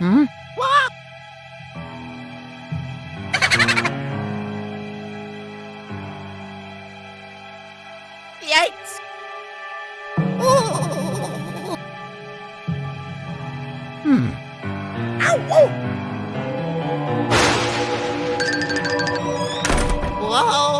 Hmm? Yikes! Hmm. Whoa!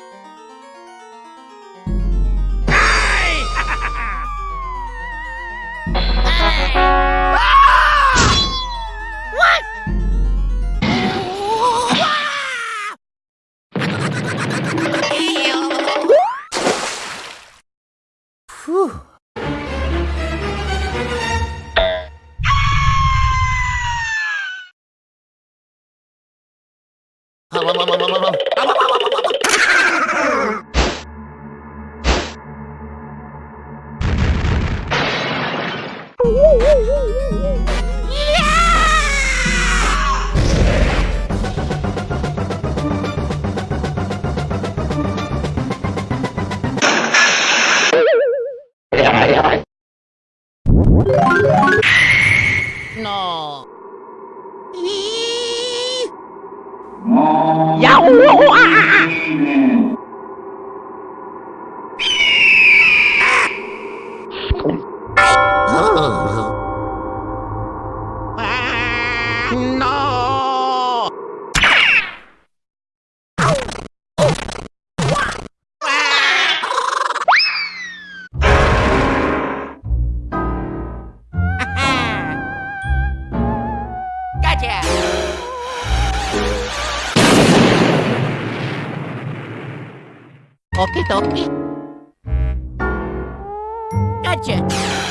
No. Yow! No! Gotcha! Okie dokie. Gotcha!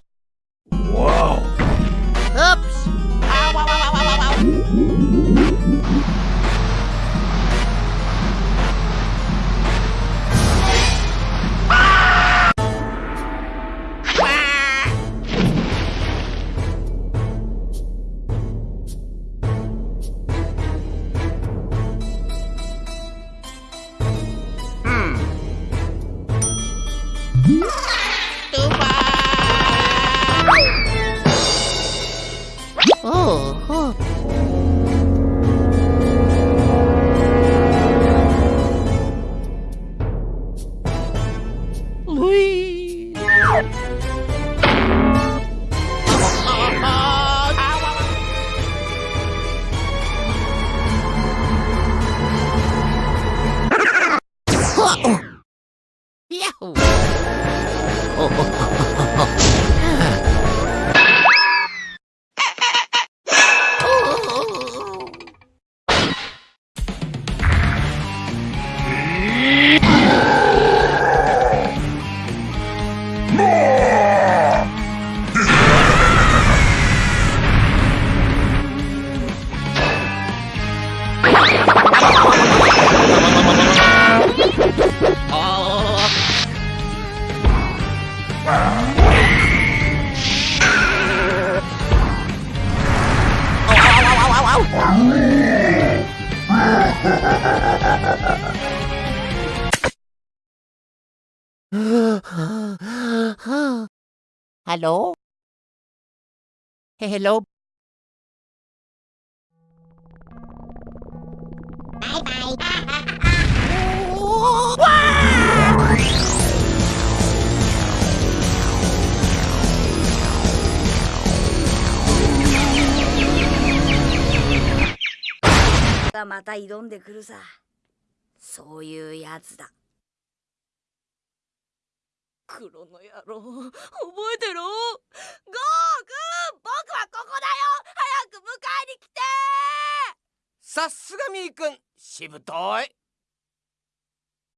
Oh, oh. Luigi. Yahoo! Oh. oh, oh. Hello? Hello? がまた挑んでくるさ。そういうやつだ。黒の野郎。覚えてろ。ゴー僕はここだよ。早く迎えに来て。さすがみーくん。しぶとい